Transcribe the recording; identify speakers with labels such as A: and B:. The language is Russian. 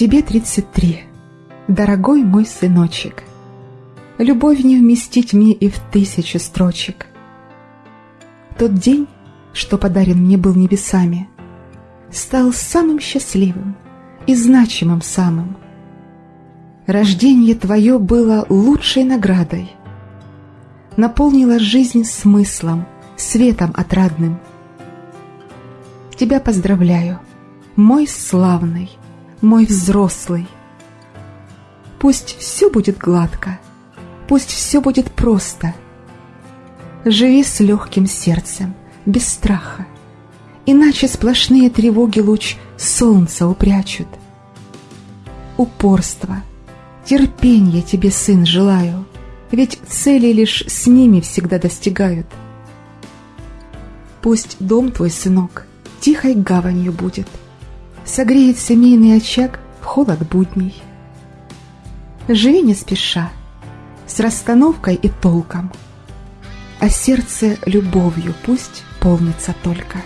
A: Тебе 33, дорогой мой сыночек. Любовь не вместить мне и в тысячу строчек. Тот день, что подарен мне был небесами, Стал самым счастливым и значимым самым. Рождение твое было лучшей наградой, Наполнило жизнь смыслом, светом отрадным. Тебя поздравляю, мой славный, мой взрослый. Пусть все будет гладко, пусть все будет просто. Живи с легким сердцем, без страха, Иначе сплошные тревоги луч солнца упрячут. Упорство, терпенье тебе, сын, желаю, Ведь цели лишь с ними всегда достигают. Пусть дом твой, сынок, тихой гаванью будет, Согреет семейный очаг в холод будней. Живи не спеша, с расстановкой и толком, А сердце любовью пусть полнится только.